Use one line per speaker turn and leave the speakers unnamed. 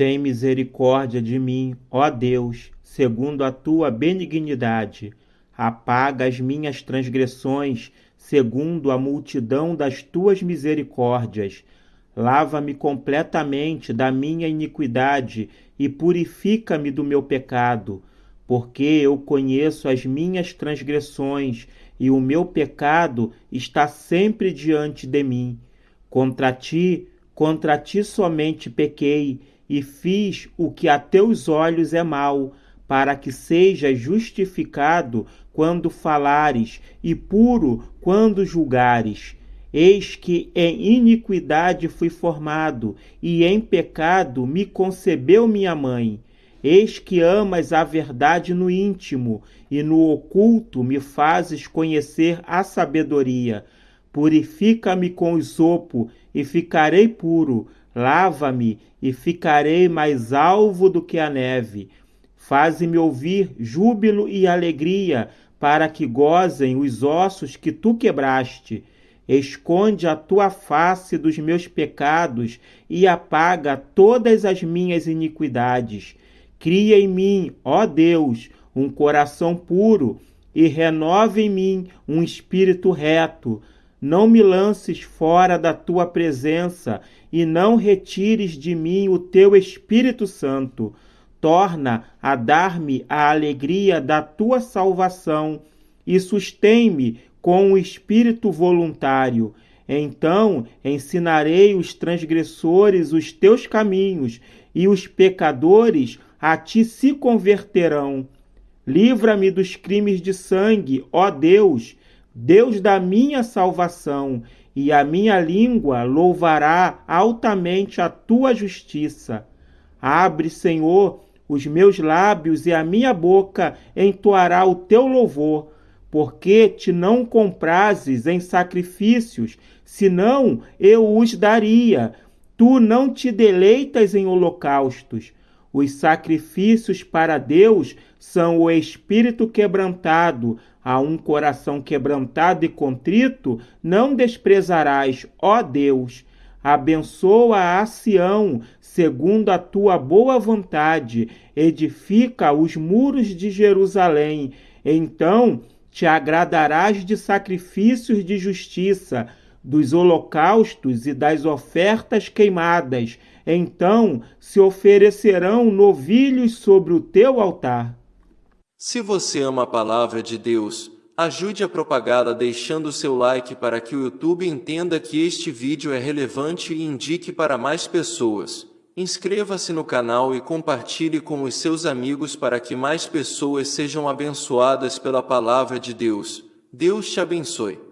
Tem misericórdia de mim, ó Deus, segundo a tua benignidade. Apaga as minhas transgressões, segundo a multidão das tuas misericórdias. Lava-me completamente da minha iniquidade e purifica-me do meu pecado, porque eu conheço as minhas transgressões e o meu pecado está sempre diante de mim. Contra ti, contra ti somente pequei e fiz o que a teus olhos é mal, para que sejas justificado quando falares e puro quando julgares. Eis que em iniquidade fui formado, e em pecado me concebeu minha mãe. Eis que amas a verdade no íntimo, e no oculto me fazes conhecer a sabedoria. Purifica-me com o sopo, e ficarei puro Lava-me e ficarei mais alvo do que a neve. Faze-me ouvir júbilo e alegria, para que gozem os ossos que tu quebraste. Esconde a tua face dos meus pecados e apaga todas as minhas iniquidades. Cria em mim, ó Deus, um coração puro e renova em mim um espírito reto. Não me lances fora da tua presença e não retires de mim o teu Espírito Santo. Torna a dar-me a alegria da tua salvação e sustém-me com o espírito voluntário. Então ensinarei os transgressores os teus caminhos e os pecadores a ti se converterão. Livra-me dos crimes de sangue, ó Deus, Deus da minha salvação, e a minha língua louvará altamente a tua justiça. Abre, Senhor, os meus lábios e a minha boca entoará o teu louvor, porque te não comprases em sacrifícios, senão eu os daria. Tu não te deleitas em holocaustos. Os sacrifícios para Deus são o espírito quebrantado, a um coração quebrantado e contrito, não desprezarás, ó Deus. Abençoa a Sião, segundo a tua boa vontade, edifica os muros de Jerusalém. Então te agradarás de sacrifícios de justiça, dos holocaustos e das ofertas queimadas. Então se oferecerão novilhos sobre o teu altar.
Se você ama a palavra de Deus, ajude a propagá-la deixando seu like para que o YouTube entenda que este vídeo é relevante e indique para mais pessoas. Inscreva-se no canal e compartilhe com os seus amigos para que mais pessoas sejam abençoadas pela palavra de Deus. Deus te abençoe.